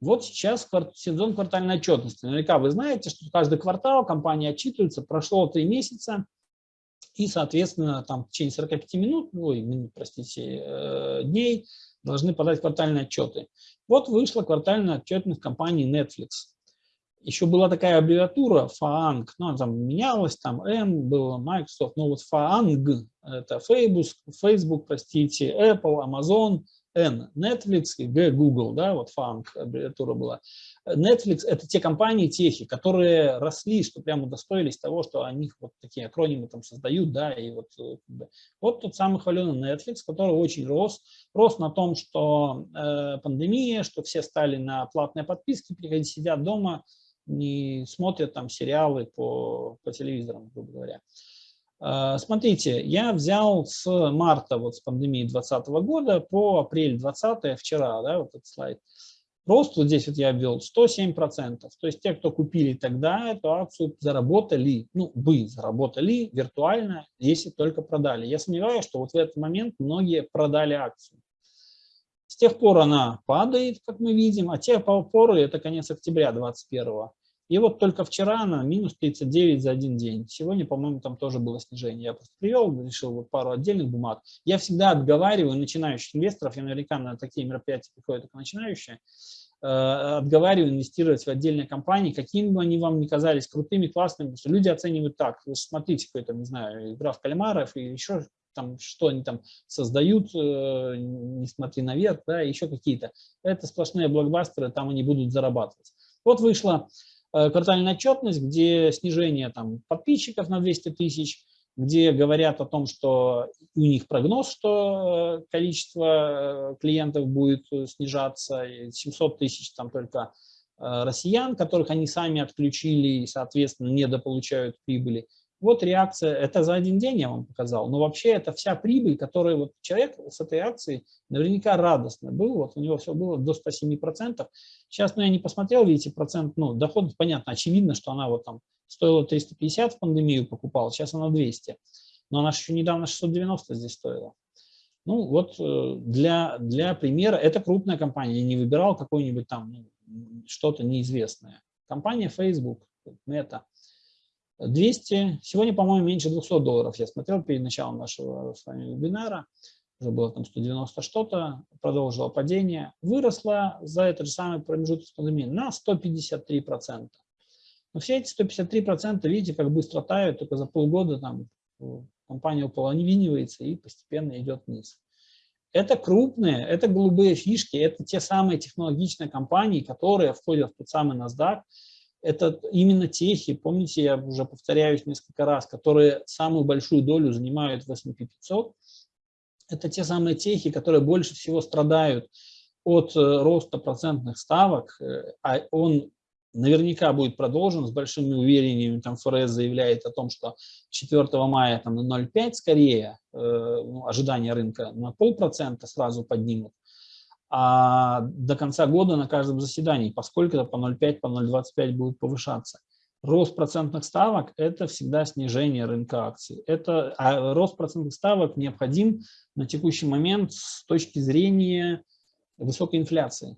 Вот сейчас сезон квартальной отчетности. Наверняка вы знаете, что каждый квартал компания отчитывается, прошло три месяца, и, соответственно, там в течение 45 минут, ой, простите, э, дней должны подать квартальные отчеты. Вот вышла квартальная отчетность компании Netflix. Еще была такая аббревиатура FAANG, ну, она там менялась, там M было, Microsoft, но вот FAANG, это Facebook, Facebook, простите, Apple, Amazon, N Netflix и G Google, да, вот FANG аббревиатура была. Netflix – это те компании, техи, которые росли, что прямо удостоились того, что они вот такие акронимы там создают, да, и вот, э, вот тот самый хваленый Netflix, который очень рос, рос на том, что э, пандемия, что все стали на платные подписки, приходят, сидят дома, не смотрят там сериалы по, по телевизорам, грубо говоря. А, смотрите, я взял с марта, вот с пандемии 2020 года по апрель 2020, вчера, да, вот этот слайд. Рост вот здесь вот я ввел 107%. То есть те, кто купили тогда эту акцию, заработали, ну, бы заработали виртуально, если только продали. Я сомневаюсь, что вот в этот момент многие продали акцию. С тех пор она падает, как мы видим, а те поры, это конец октября 2021 и вот только вчера она минус 39 за один день. Сегодня, по-моему, там тоже было снижение. Я просто привел, решил вот пару отдельных бумаг. Я всегда отговариваю начинающих инвесторов, я наверняка на такие мероприятия приходят только начинающие, э, отговариваю инвестировать в отдельные компании, какими бы они вам ни казались крутыми, классными, потому что люди оценивают так, вы смотрите, какой-то, не знаю, игра в кальмаров и еще там, что они там создают, э, не смотри наверх, да, еще какие-то. Это сплошные блокбастеры, там они будут зарабатывать. Вот вышла Э, квартальная отчетность, где снижение там, подписчиков на 200 тысяч, где говорят о том, что у них прогноз, что э, количество э, клиентов будет снижаться, 700 тысяч там только россиян, которых они сами отключили и, соответственно, недополучают прибыли. Вот реакция, это за один день я вам показал, но вообще это вся прибыль, которую вот человек с этой акцией наверняка радостно был, вот у него все было до 107%. Сейчас, ну, я не посмотрел, видите, процент, ну, доход, понятно, очевидно, что она вот там стоила 350 в пандемию покупала, сейчас она 200, но она еще недавно 690 здесь стоила. Ну, вот э, для, для примера, это крупная компания, я не выбирал какой-нибудь там ну, что-то неизвестное. Компания Facebook, Meta – 200, сегодня, по-моему, меньше 200 долларов. Я смотрел перед началом нашего с вами вебинара, уже было там 190 что-то, продолжило падение, выросла за этот же самый промежуток пандемией на 153%. Но все эти 153%, видите, как быстро тают, только за полгода там компания уполовинивается и постепенно идет вниз. Это крупные, это голубые фишки, это те самые технологичные компании, которые входят в тот самый NASDAQ, это именно техи, помните, я уже повторяюсь несколько раз, которые самую большую долю занимают в S&P 500. Это те самые техи, которые больше всего страдают от э, роста процентных ставок, э, а он наверняка будет продолжен с большими уверениями. Там ФРС заявляет о том, что 4 мая там, на 0,5 скорее, э, ну, ожидания рынка на полпроцента сразу поднимут а до конца года на каждом заседании, поскольку это по 0,5, по 0,25 будет повышаться. Рост процентных ставок – это всегда снижение рынка акций. Это, а рост процентных ставок необходим на текущий момент с точки зрения высокой инфляции.